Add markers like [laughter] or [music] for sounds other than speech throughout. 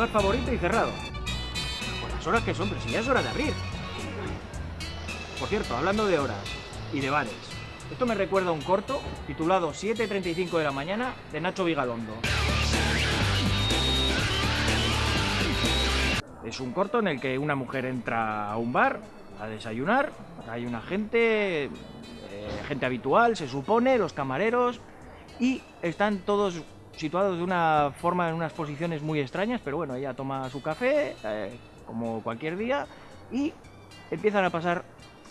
bar favorito y cerrado. Por las horas que son, pero si ya es hora de abrir. Por cierto, hablando de horas y de bares, esto me recuerda a un corto titulado 7.35 de la mañana de Nacho Vigalondo. Es un corto en el que una mujer entra a un bar a desayunar, hay una gente, eh, gente habitual, se supone, los camareros, y están todos situados de una forma, en unas posiciones muy extrañas, pero bueno, ella toma su café, eh, como cualquier día, y empiezan a pasar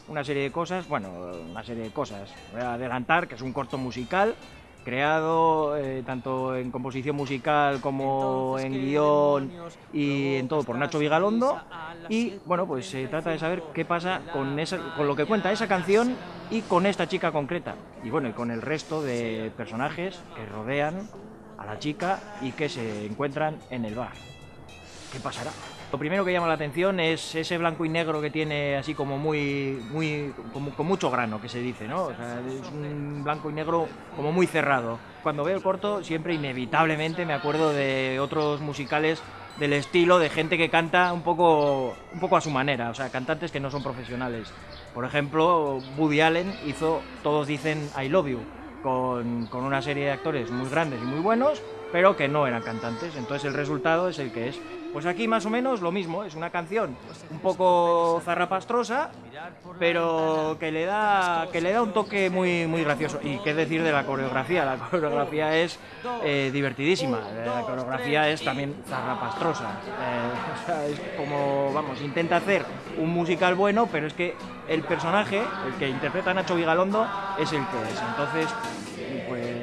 una serie de cosas, bueno, una serie de cosas. Voy a adelantar que es un corto musical creado eh, tanto en composición musical como en guion y en todo por Nacho Vigalondo. y bueno pues se trata de saber qué pasa con, esa, con lo que cuenta esa canción y con esta chica concreta. Y bueno y con el resto de personajes que rodean a la chica y que se encuentran en el bar. ¿Qué pasará? Lo primero que llama la atención es ese blanco y negro que tiene así como muy, muy, con mucho grano, que se dice, ¿no? Es un blanco y negro como muy cerrado. Cuando veo el corto, siempre inevitablemente me acuerdo de otros musicales del estilo de gente que canta un poco, un poco a su manera, o sea, cantantes que no son profesionales. Por ejemplo, Woody Allen hizo Todos dicen I Love You, con, con una serie de actores muy grandes y muy buenos, pero que no eran cantantes. Entonces el resultado es el que es. Pues aquí más o menos lo mismo, es una canción un poco zarrapastrosa, pero que le da, que le da un toque muy, muy gracioso. Y qué decir de la coreografía, la coreografía es eh, divertidísima, la coreografía es también zarrapastrosa. Eh, [laughs] o sea, es como, vamos, intenta hacer un musical bueno, pero es que el personaje, el que interpreta Nacho Vigalondo, es el que es. Entonces, pues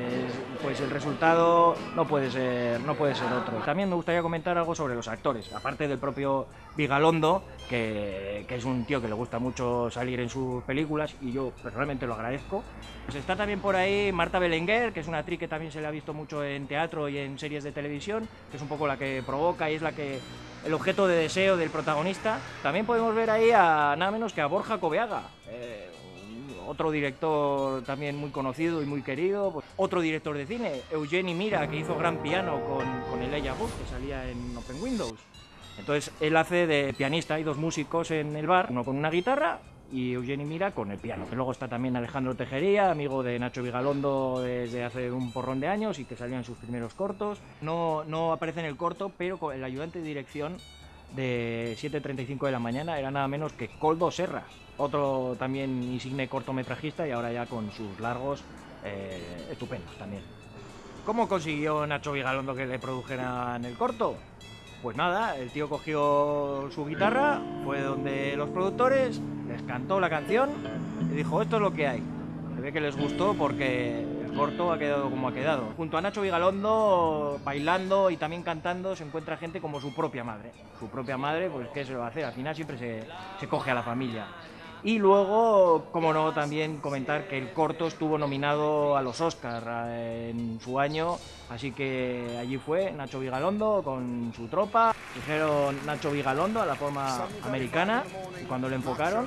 pues el resultado no puede ser no puede ser otro. También me gustaría comentar algo sobre los actores, aparte del propio Vigalondo, que, es un tío que le gusta mucho salir en sus películas y yo personalmente lo agradezco. Pues está también por ahí Marta Belenguer, que es una actriz que también se le ha visto mucho en teatro y en series de televisión, que es un poco la que provoca y es la que el objeto de deseo del protagonista. También podemos ver ahí a nada menos que a Borja Coveaga. Eh, otro director también muy conocido y muy querido, pues, otro director de cine, Eugeni Mira, que hizo Gran Piano con, con Elijah Wood, que salía en Open Windows. Entonces él hace de pianista, hay dos músicos en el bar, uno con una guitarra y Eugeni Mira con el piano. Luego está también Alejandro Tejería, amigo de Nacho Vigalondo desde hace un porrón de años y que salía en sus primeros cortos. No, no aparece en el corto, pero el ayudante de dirección de 7.35 de la mañana era nada menos que Coldo Serra, otro también insigne cortometrajista y ahora ya con sus largos eh, estupendos también. ¿Cómo consiguió Nacho Vigalondo que le produjeran el corto? Pues nada, el tío cogió su guitarra, fue donde los productores, les cantó la canción y dijo, esto es lo que hay. Se ve que les gustó porque el corto ha quedado como ha quedado. Junto a Nacho Vigalondo, bailando y también cantando, se encuentra gente como su propia madre. Su propia madre, pues ¿qué se lo va a hacer? Al final siempre se, se coge a la familia. Y luego, como no, también comentar que el corto estuvo nominado a los Oscars en su año, así que allí fue Nacho Vigalondo con su tropa. Dijeron Nacho Vigalondo a la forma americana y cuando le enfocaron,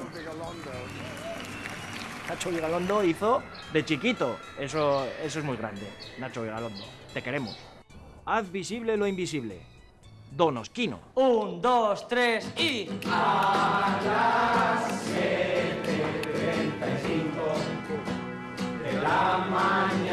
Nacho Vigalondo hizo de chiquito. Eso, eso es muy grande, Nacho Vigalondo. Te queremos. Haz visible lo invisible. Donosquino. Un, dos, tres y... A las Ramani.